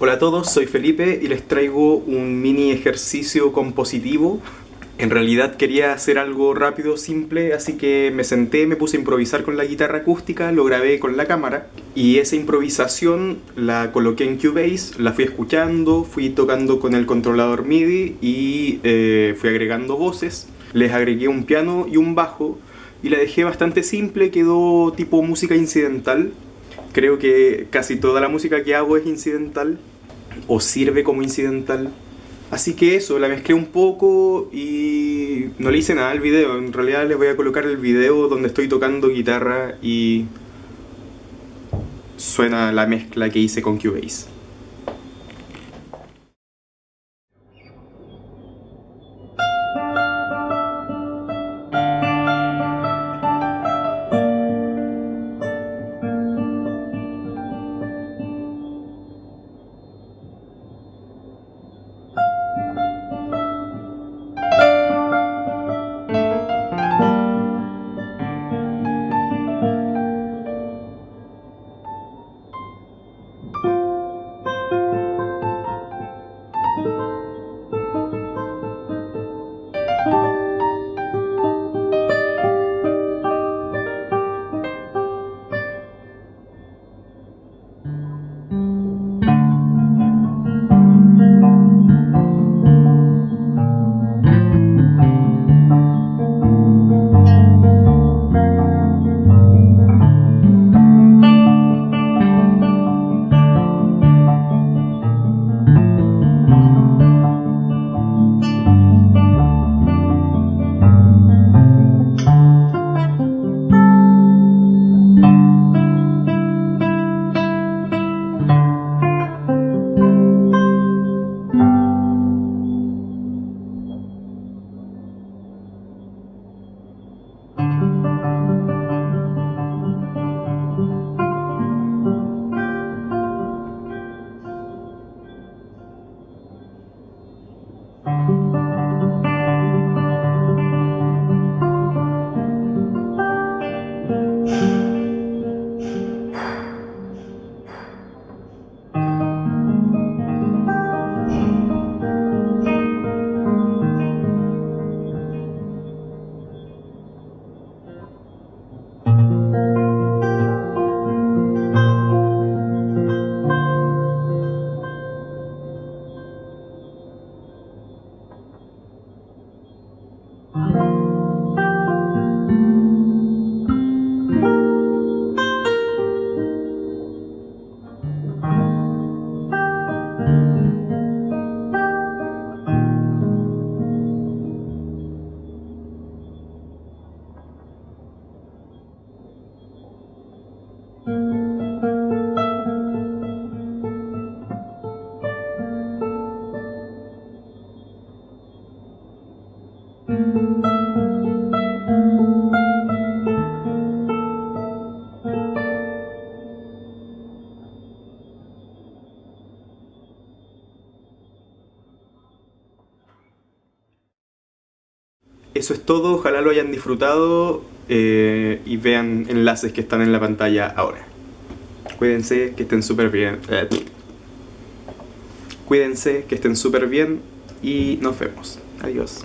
Hola a todos, soy Felipe y les traigo un mini ejercicio compositivo. En realidad quería hacer algo rápido, simple, así que me senté, me puse a improvisar con la guitarra acústica, lo grabé con la cámara y esa improvisación la coloqué en Cubase, la fui escuchando, fui tocando con el controlador MIDI y eh, fui agregando voces. Les agregué un piano y un bajo y la dejé bastante simple, quedó tipo música incidental. Creo que casi toda la música que hago es incidental o sirve como incidental. Así que eso, la mezclé un poco y no le hice nada al video. En realidad les voy a colocar el video donde estoy tocando guitarra y suena la mezcla que hice con Cubase. Eso es todo, ojalá lo hayan disfrutado eh, y vean enlaces que están en la pantalla ahora. Cuídense, que estén súper bien. Eh, cuídense, que estén súper bien y nos vemos. Adiós.